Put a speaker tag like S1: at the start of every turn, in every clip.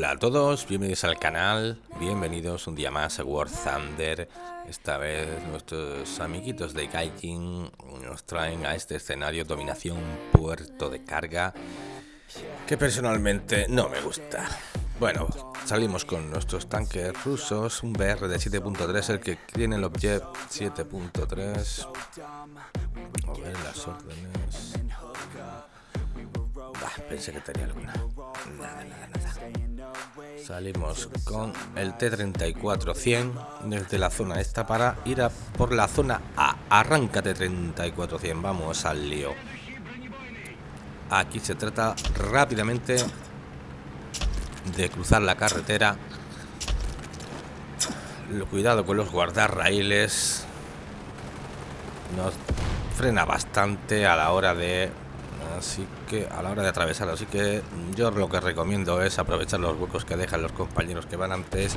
S1: Hola a todos, bienvenidos al canal, bienvenidos un día más a War Thunder. Esta vez nuestros amiguitos de Gaijin nos traen a este escenario dominación puerto de carga que personalmente no me gusta. Bueno, salimos con nuestros tanques rusos, un BR de 7.3, el que tiene el Object 7.3. A ver las órdenes. Pensé que tenía alguna. Nada, nada, nada. Salimos con el T-34-100 desde la zona esta para ir a por la zona A. Arráncate 34-100, vamos al lío. Aquí se trata rápidamente de cruzar la carretera. Cuidado con los guardarraíles. Nos frena bastante a la hora de así que a la hora de atravesar así que yo lo que recomiendo es aprovechar los huecos que dejan los compañeros que van antes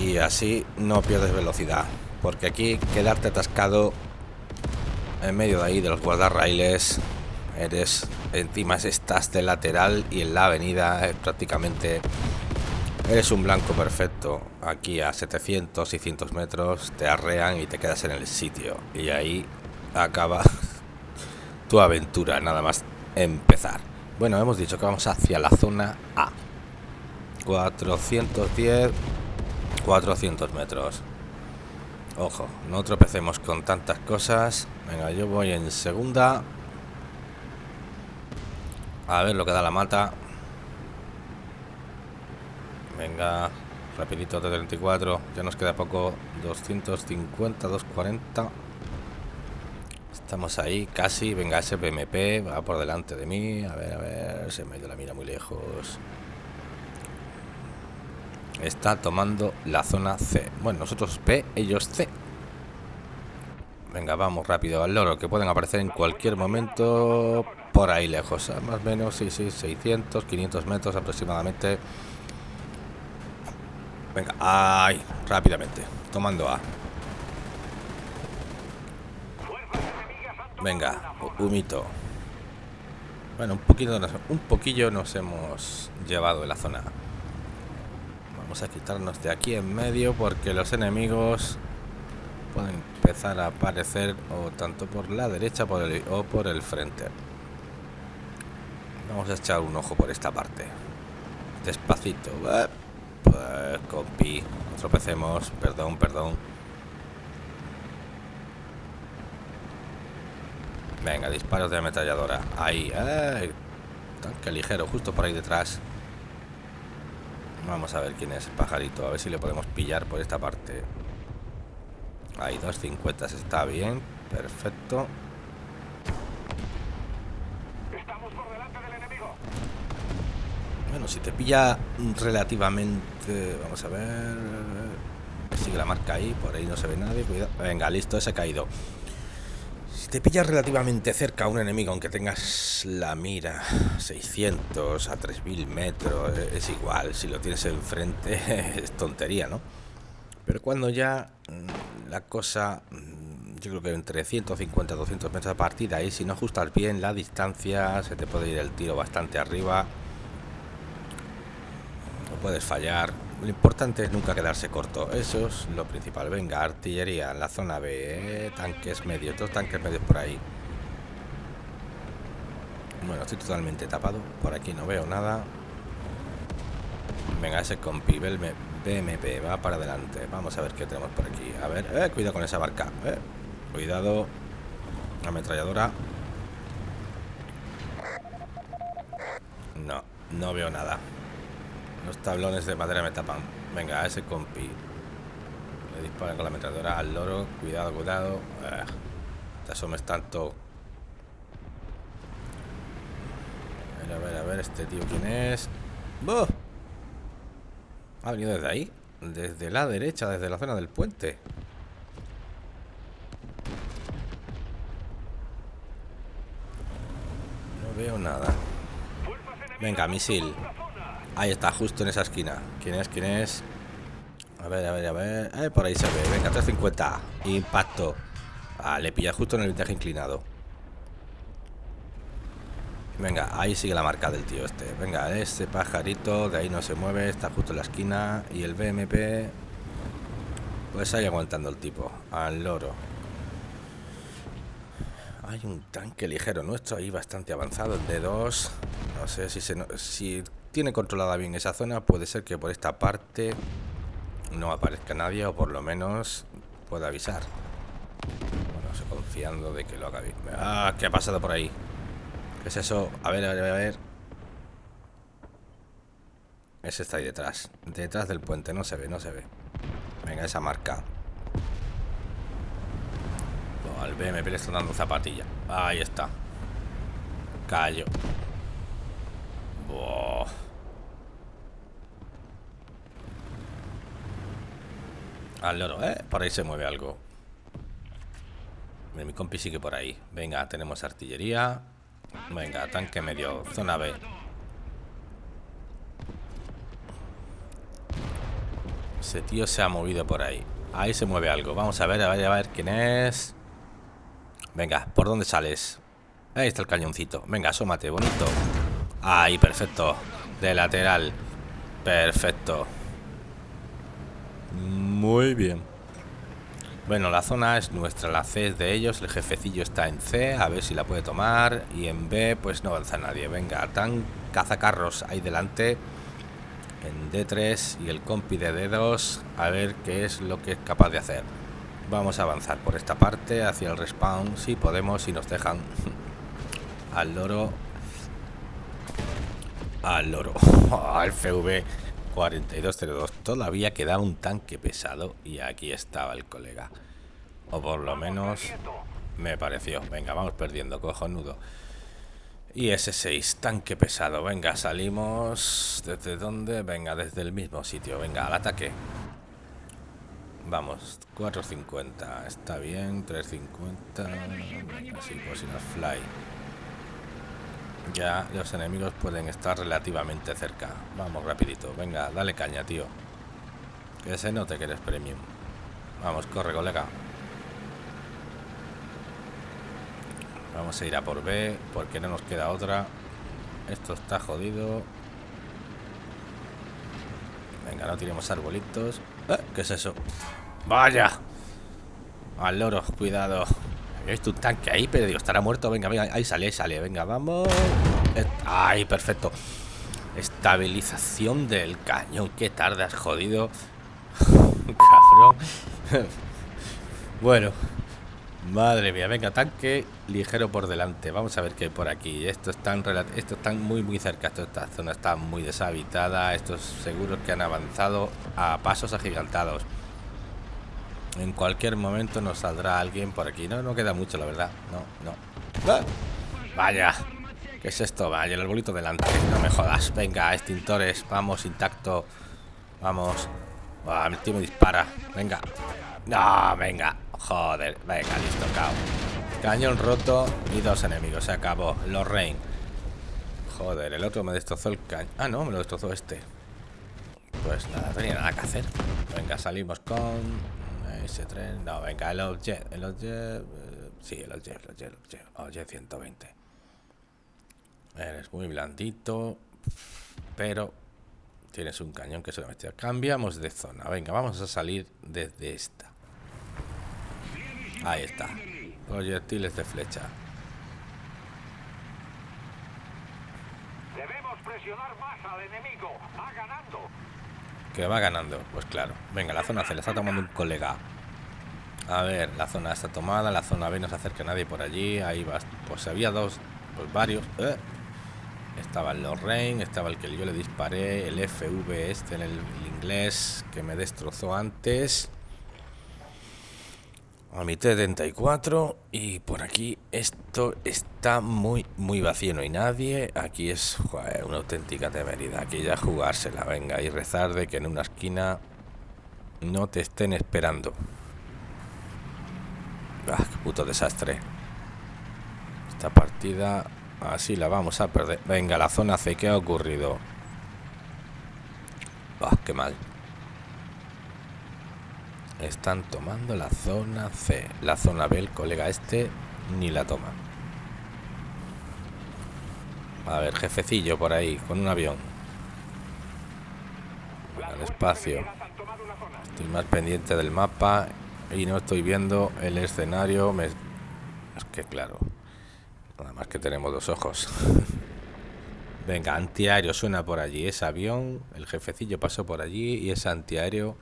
S1: y así no pierdes velocidad. Porque aquí quedarte atascado en medio de ahí de los guardarraíles eres encima estás de lateral y en la avenida es prácticamente eres un blanco perfecto. Aquí a 700 y 100 metros te arrean y te quedas en el sitio. Y ahí acaba tu aventura nada más empezar bueno hemos dicho que vamos hacia la zona A 410 400 metros ojo no tropecemos con tantas cosas venga yo voy en segunda a ver lo que da la mata. Venga, rapidito de 34. Ya nos queda poco. 250, 240. Estamos ahí, casi. Venga, ese BMP va por delante de mí. A ver, a ver. Se me ha ido la mira muy lejos. Está tomando la zona C. Bueno, nosotros B, ellos C. Venga, vamos rápido al loro, que pueden aparecer en cualquier momento por ahí lejos, ¿eh? más o menos, sí, sí, 600, 500 metros aproximadamente. Venga, ay, rápidamente, tomando A. Venga, humito. Bueno, un poquito, un poquillo nos hemos llevado de la zona. Vamos a quitarnos de aquí en medio porque los enemigos pueden empezar a aparecer o tanto por la derecha o por el frente. Vamos a echar un ojo por esta parte. Despacito. Pues, compi. Tropecemos. Perdón, perdón. Venga, disparos de ametralladora. Ahí. Tanque ligero, justo por ahí detrás. Vamos a ver quién es el pajarito. A ver si le podemos pillar por esta parte. Ahí, 250 está bien. Perfecto. Bueno, si te pilla relativamente... Vamos a ver... Sigue la marca ahí, por ahí no se ve nadie. Cuidado. Venga, listo, ese ha caído. Te pillas relativamente cerca a un enemigo, aunque tengas la mira 600 a 3000 metros, es igual. Si lo tienes enfrente, es tontería, ¿no? Pero cuando ya mm, la cosa mm, yo creo que entre 150 y 200 metros de partida y si no ajustas bien la distancia se te puede ir el tiro bastante arriba puedes fallar. Lo importante es nunca quedarse corto. Eso es lo principal. Venga, artillería en la zona B. Eh, tanques medios. Dos tanques medios por ahí. Bueno, estoy totalmente tapado. Por aquí no veo nada. Venga, ese compi BMP va para adelante. Vamos a ver qué tenemos por aquí. A ver, eh, cuidado con esa barca. Eh. Cuidado. Ametralladora. No, no veo nada. Los tablones de madera me tapan. Venga, a ese compi. Le disparan con la ametralladora al loro. Cuidado, cuidado. Ah, te asomes tanto. A ver, a ver, a ver, este tío quién es. ¿Ha venido desde ahí? Desde la derecha, desde la zona del puente. No veo nada. Venga, misil. Ahí está, justo en esa esquina. ¿Quién es? ¿Quién es? A ver, a ver, a ver. Eh, por ahí se ve. Venga, 350. Impacto. Ah, le pilla justo en el viaje inclinado. Venga, ahí sigue la marca del tío este. Venga, este pajarito de ahí no se mueve, está justo en la esquina. Y el BMP, pues ahí aguantando el tipo, al loro. Hay un tanque ligero nuestro ahí bastante avanzado, el D2. No sé si, se, si tiene controlada bien esa zona, puede ser que por esta parte no aparezca nadie o por lo menos pueda avisar. Bueno, estoy confiando de que lo haga bien. Ah, ¿qué ha pasado por ahí? ¿Qué es eso? A ver, a ver, a ver. Ese está ahí detrás. Detrás del puente. No se ve, no se ve. Venga, esa marca. al BMP le están dando zapatilla. Ahí está. Callo. Al loro, ¿eh? Por ahí se mueve algo. Mi compi sigue por ahí. Venga, tenemos artillería. Venga, tanque medio, zona B. Ese tío se ha movido por ahí. Ahí se mueve algo. Vamos a ver, a ver, a ver quién es. Venga, ¿por dónde sales? Ahí está el cañoncito. Venga, asómate, bonito. Ahí, perfecto. De lateral. Perfecto. Muy bien. Bueno, la zona es nuestra, la C es de ellos, el jefecillo está en C, a ver si la puede tomar, y en B pues no avanza nadie. Venga, tan cazacarros ahí delante, en D3 y el compi de D2, a ver qué es lo que es capaz de hacer. Vamos a avanzar por esta parte, hacia el respawn, si podemos, si nos dejan al loro. Al loro, al FV 4202. Todavía queda un tanque pesado y aquí estaba el colega. O por lo menos me pareció. Venga, vamos perdiendo, cojonudo. Y ese 6, tanque pesado. Venga, salimos. ¿Desde dónde? Venga, desde el mismo sitio. Venga, al ataque. Vamos, 4.50. Está bien, 3.50. Así, pues sin fly ya los enemigos pueden estar relativamente cerca. Vamos, rapidito. Venga, dale caña, tío. Que se note que eres premium. Vamos, corre, colega. Vamos a ir a por B, porque no nos queda otra. Esto está jodido. Venga, no tiremos arbolitos. ¿Eh? ¿Qué es eso? ¡Vaya! Al loro, cuidado. Visto un tanque ahí, pero digo, estará muerto. Venga, venga, ahí sale, ahí sale. Venga, vamos. Ay, perfecto. Estabilización del cañón. Qué tarde has jodido. Cabrón. bueno. Madre mía, venga, tanque ligero por delante. Vamos a ver qué hay por aquí. Esto están, esto están muy, muy cerca. esta zona está muy deshabitada. Estos seguros que han avanzado a pasos agigantados. En cualquier momento nos saldrá alguien por aquí. No, no queda mucho, la verdad. No, no. ¡Ah! Vaya. ¿Qué es esto? Vaya, el arbolito delante. No me jodas. Venga, extintores. Vamos, intacto. Vamos. Ah, mi tío me dispara. Venga. No, venga. Joder. Venga, listo, cao. Cañón roto y dos enemigos. Se acabó. Los Rain. Joder, el otro me destrozó el cañón. Ah, no, me lo destrozó este. Pues nada, tenía nada que hacer. Venga, salimos con ese tren. No, venga, el objet. El objet. Eh, sí, el objet, el objet, el objet. Objet 120. Eres muy blandito. Pero tienes un cañón que solamente cambiamos de zona. Venga, vamos a salir desde esta. Ahí está. Proyectiles de flecha. Debemos presionar más al enemigo. Va ganando. Que va ganando. Pues claro. Venga, la zona se la está tomando un colega. A ver, la zona está tomada, la zona B no se acerca nadie por allí. Ahí va. Pues había dos, pues varios. ¿eh? Estaba el Lorraine, estaba el que yo le disparé, el FV este en el, inglés que me destrozó antes. A mi T-74 y por aquí esto está muy muy vacío, no hay nadie. Aquí es una auténtica temeridad, aquí ya jugársela, venga, y rezar de que en una esquina no te estén esperando. Ah, qué puto desastre. Esta partida así la vamos a perder. Venga, la zona C, ¿qué ha ocurrido? Ah, qué mal. Están tomando la zona C. La zona B, el colega este, ni la toma. A ver, jefecillo por ahí, con un avión. Al espacio. Estoy más pendiente del mapa y no estoy viendo el escenario. Es que claro. Nada más que tenemos dos ojos. Venga, antiaéreo suena por allí. Ese avión, el jefecillo pasó por allí y ese antiaéreo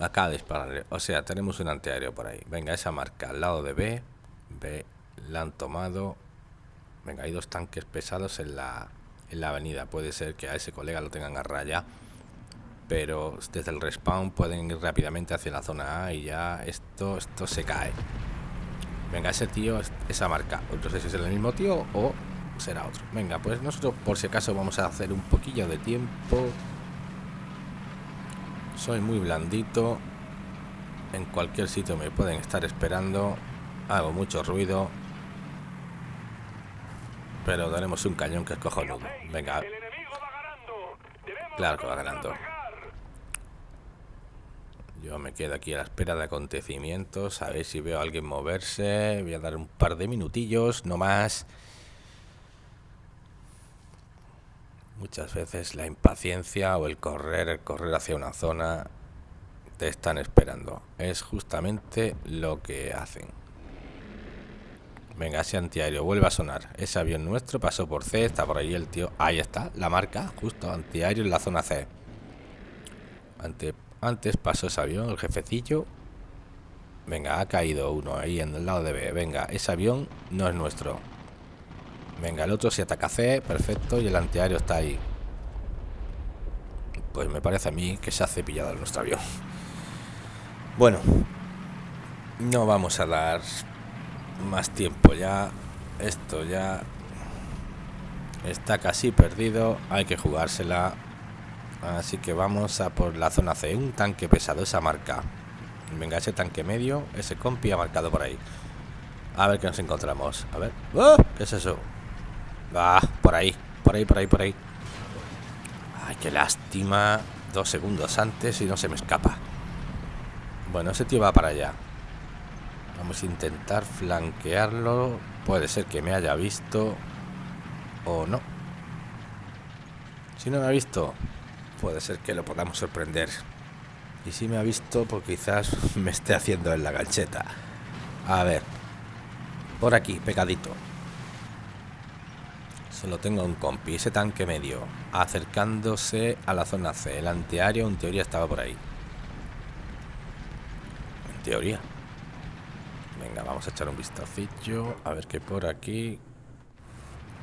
S1: acá disparar. O sea, tenemos un antiaéreo por ahí. Venga, esa marca al lado de B. B la han tomado. Venga, hay dos tanques pesados en la, en la avenida. Puede ser que a ese colega lo tengan a raya. Pero desde el respawn pueden ir rápidamente hacia la zona A y ya esto, esto se cae. Venga, ese tío, esa marca. No sé si es el mismo tío o será otro. Venga, pues nosotros por si acaso vamos a hacer un poquillo de tiempo. Soy muy blandito. En cualquier sitio me pueden estar esperando. Hago mucho ruido. Pero daremos un cañón que es cojonudo. Venga. Claro que va ganando. Yo me quedo aquí a la espera de acontecimientos. A ver si veo a alguien moverse. Voy a dar un par de minutillos, no más. Muchas veces la impaciencia o el correr, el correr hacia una zona, te están esperando. Es justamente lo que hacen. Venga, ese antiaéreo vuelve a sonar. Ese avión nuestro pasó por C, está por ahí el tío. Ahí está, la marca, justo, antiaéreo en la zona C. antes pasó ese avión, el jefecillo. Venga, ha caído uno ahí en el lado de B. Venga, ese avión no es nuestro. Venga, el otro si ataca C, perfecto, y el antiaéreo está ahí. Pues me parece a mí que se ha cepillado nuestro avión. Bueno, no vamos a dar más tiempo ya. Esto ya está casi perdido. Hay que jugársela. Así que vamos a por la zona C. Un tanque pesado, esa marca. Venga, ese tanque medio, ese compi ha marcado por ahí. A ver qué nos encontramos. A ver. ¡Oh! ¿Qué es eso? Va, por ahí. Por ahí, por ahí, por ahí. Ay, qué lástima. Dos segundos antes y no se me escapa. Bueno, ese tío va para allá. Vamos a intentar flanquearlo. Puede ser que me haya visto o no. Si no me ha visto, puede ser que lo podamos sorprender. Y si me ha visto, pues quizás me esté haciendo en la gancheta. A ver. Por aquí, pegadito. Solo tengo un compi, ese tanque medio, acercándose a la zona C. El antiaéreo en teoría estaba por ahí. En teoría. Venga, vamos a echar un vistacillo. A ver qué por aquí.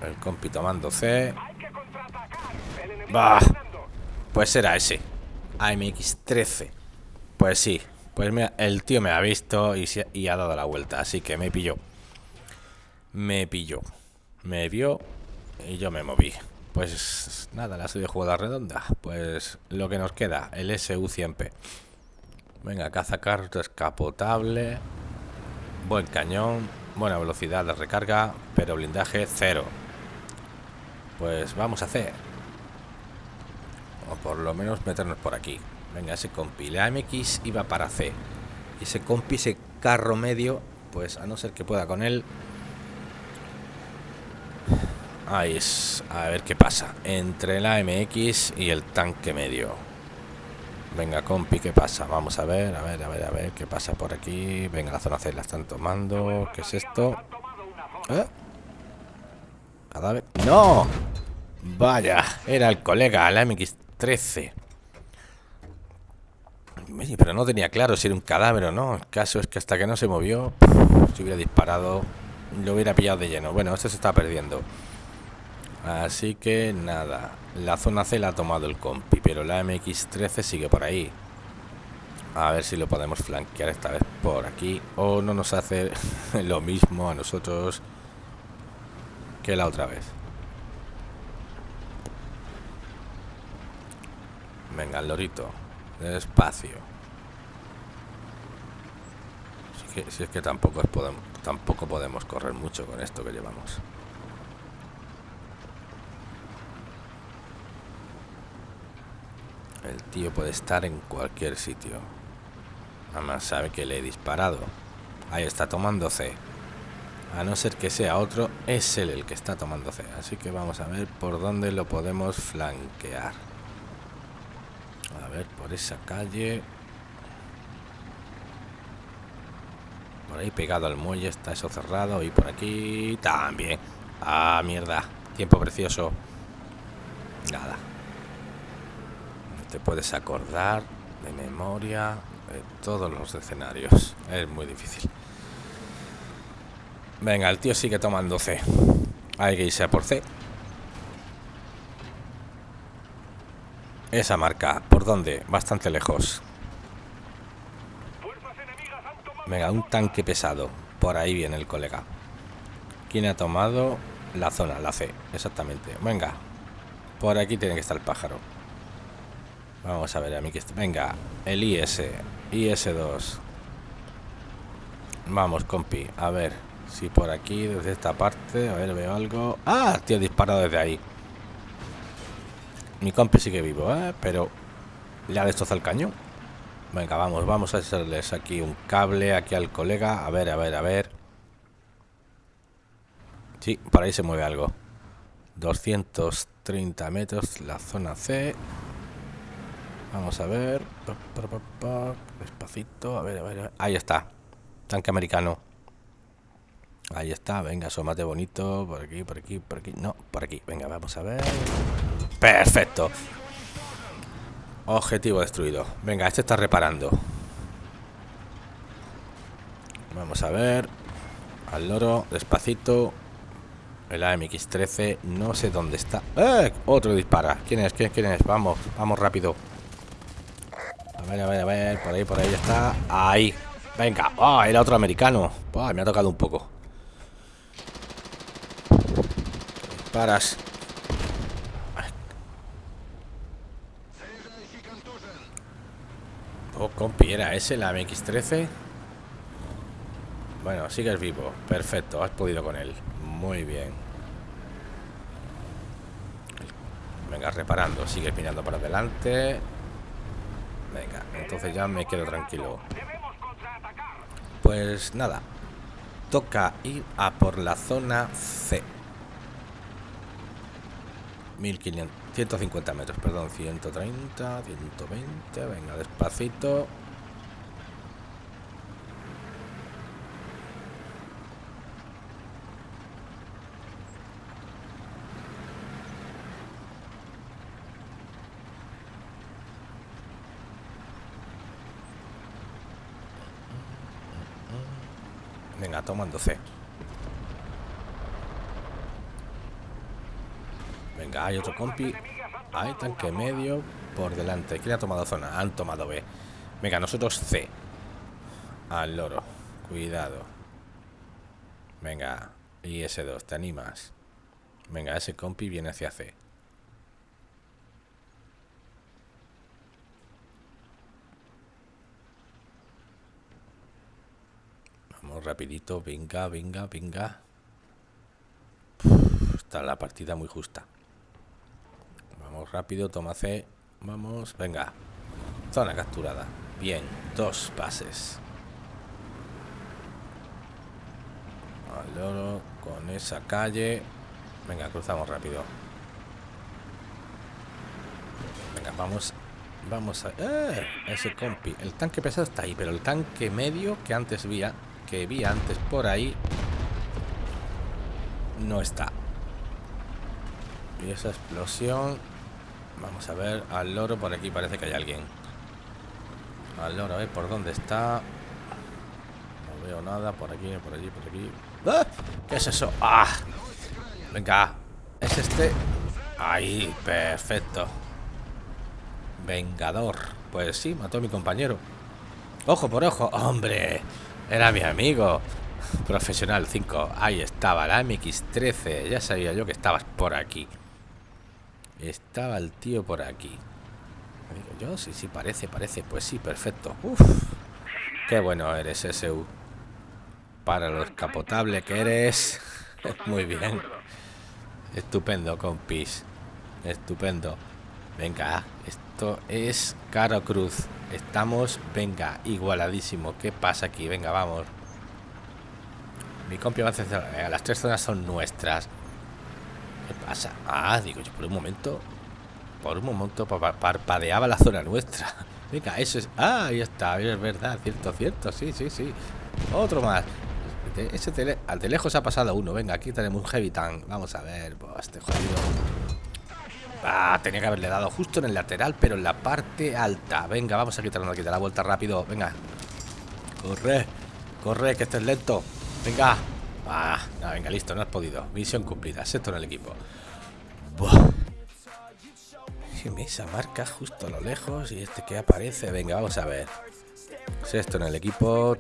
S1: El compi tomando C. Bah. Pues era ese. AMX-13. Pues sí. Pues el tío me ha visto y, y ha dado la vuelta. Así que me pilló. Me pilló. Me vio y yo me moví. Pues nada, la de jugada redonda. Pues lo que nos queda, el SU-100P. Venga, caza carro descapotable. Buen cañón, buena velocidad de recarga, pero blindaje cero. Pues vamos a hacer. O por lo menos meternos por aquí. Venga, ese compi. La MX iba para C. Y ese compi, ese carro medio, pues a no ser que pueda con él. Ahí es. A ver qué pasa. Entre la MX y el tanque medio. Venga, compi, ¿qué pasa? Vamos a ver, a ver, a ver, a ver qué pasa por aquí. Venga, la zona C la están tomando. ¿Qué es esto? ¿Eh? ¿Cadáver? ¡No! Vaya, era el colega, la MX-13. Pero no tenía claro si era un cadáver o no. El caso es que hasta que no se movió, si hubiera disparado, lo hubiera pillado de lleno. Bueno, este se está perdiendo. Así que nada, la zona C la ha tomado el compi, pero la MX-13 sigue por ahí. A ver si lo podemos flanquear esta vez por aquí. O no nos hace lo mismo a nosotros que la otra vez. Venga, lorito. Despacio. Si, es que tampoco, podemos, tampoco podemos correr mucho con esto que llevamos. El tío puede estar en cualquier sitio. Nada más sabe que le he disparado. Ahí está tomando C. A no ser que sea otro, es él el que está tomando C. Así que vamos a ver por dónde lo podemos flanquear. A ver, por esa calle. Por ahí pegado al muelle está eso cerrado. Y por aquí también. Ah, mierda. Tiempo precioso. Nada. Te puedes acordar de memoria de todos los escenarios. Es muy difícil. Venga, el tío sigue tomando C. Hay que irse a por C. Esa marca, ¿por dónde? Bastante lejos. Venga, un tanque pesado. Por ahí viene el colega. ¿Quién ha tomado la zona? La C, exactamente. Venga. Por aquí tiene que estar el pájaro. Vamos a ver a mí que está. Venga, el IS. IS-2. Vamos, compi. A ver si por aquí, desde esta parte. A ver, veo algo. ¡Ah! Tío, disparado desde ahí. Mi compi sigue vivo, ¿eh? Pero le ha destrozado el cañón. Venga, vamos, vamos a hacerles aquí un cable aquí al colega. A ver, a ver, a ver. Sí, por ahí se mueve algo. 230 metros, la zona C. Vamos a ver. Despacito, a ver, a ver. Ahí está. Tanque americano. Ahí está, venga, asómate bonito. Por aquí, por aquí, por aquí. No, por aquí. Venga, vamos a ver. Perfecto. Objetivo destruido. Venga, este está reparando. Vamos a ver. Al loro, despacito. El AMX-13, no sé dónde está. ¡Eh! Otro dispara. ¿Quién es? ¿Quién, ¿Quién es? Vamos, vamos rápido. A ver, a. Por ahí, por ahí ya está. Ahí. Venga. ¡Ah! era otro americano. me ha tocado un poco. Paras. Oh, compi, ¿era ese la MX-13? Bueno, sigues vivo. Perfecto, has podido con él. Muy bien. Venga, reparando. Sigues mirando para adelante. Venga, entonces ya me quedo tranquilo. Pues nada. Toca ir a por la zona C. 1500, 150 metros, perdón, 130, 120, venga, despacito. Venga, hay otro compi. Hay tanque medio por delante. ¿Quién ha tomado zona? Han tomado B. Venga, nosotros C. Al loro. Cuidado. Venga, IS-2, ¿te animas? Venga, ese compi viene hacia C. rapidito, venga, venga, venga. está la partida muy justa. Vamos rápido, toma C. Vamos, venga. Zona capturada. Bien, dos pases. Al loro, con esa calle. Venga, cruzamos rápido. Venga, vamos. Vamos a... ¡Eh! Ese compi. El tanque pesado está ahí, pero el tanque medio que antes vi que vi antes por ahí no está. Y esa explosión... Vamos a ver, al loro por aquí parece que hay alguien. Al loro, a ver por dónde está. No veo nada, por aquí, por allí, por aquí. ¡Ah! ¿Qué es eso? ¡Ah! Venga, es este. Ahí, perfecto. Vengador. Pues sí, mató a mi compañero. Ojo por ojo, hombre. Era mi amigo. Profesional 5. Ahí estaba, la MX-13. Ya sabía yo que estabas por aquí. Estaba el tío por aquí. yo, sí, sí, parece, parece. Pues sí, perfecto. Uf. Qué bueno eres, SU. Para lo escapotable que eres. Muy bien. Estupendo, compis. Estupendo. Venga, esto es Caro Cruz. Estamos, venga, igualadísimo. ¿Qué pasa aquí? Venga, vamos. mi compi a las tres zonas son nuestras. ¿Qué pasa? Ah, digo yo, por un momento. Por un momento parpadeaba la zona nuestra. Venga, eso es. Ah, ahí está, es verdad, cierto, cierto, sí, sí, sí. Otro más. Ese tele, al de lejos ha pasado uno. Venga, aquí tenemos un heavy tank. Vamos a ver. este jodido. Ah, tenía que haberle dado justo en el lateral, pero en la parte alta. Venga, vamos a quitarnos aquí de la vuelta rápido. Venga. Corre, corre, que estés lento. Venga. Ah, venga, listo, no has podido. Misión cumplida. Sexto en el equipo. Buah. Esa marca justo a lo lejos y este que aparece. Venga, vamos a ver. Sexto en el equipo,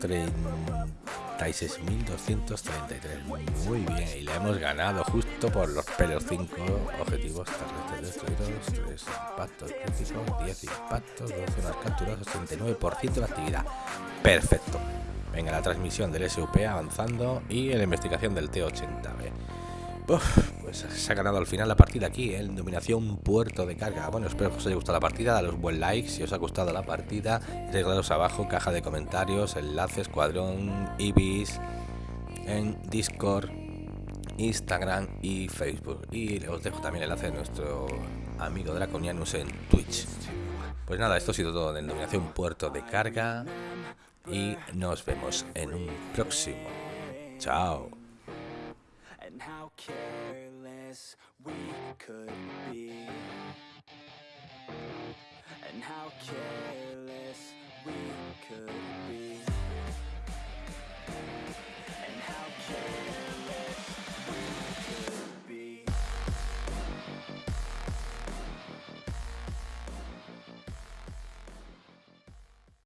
S1: 36.233. Muy bien, y le hemos ganado justo por los pelos. 5 objetivos terrestres destruidos, 3 impactos críticos, 10 impactos, 12 unas capturas, 89% de actividad. Perfecto. Venga, la transmisión del SUP avanzando y la investigación del T80B. Pues se ha ganado al final la partida aquí, en dominación puerto de carga. Bueno, espero que os haya gustado la partida, daros buen like si os ha gustado la partida, reglaros abajo, caja de comentarios, enlaces, cuadrón, Ibis, en Discord, Instagram y Facebook. Y os dejo también el enlace de nuestro amigo Draconianus en Twitch. Pues nada, esto ha sido todo en dominación puerto de carga y nos vemos en un próximo. Chao.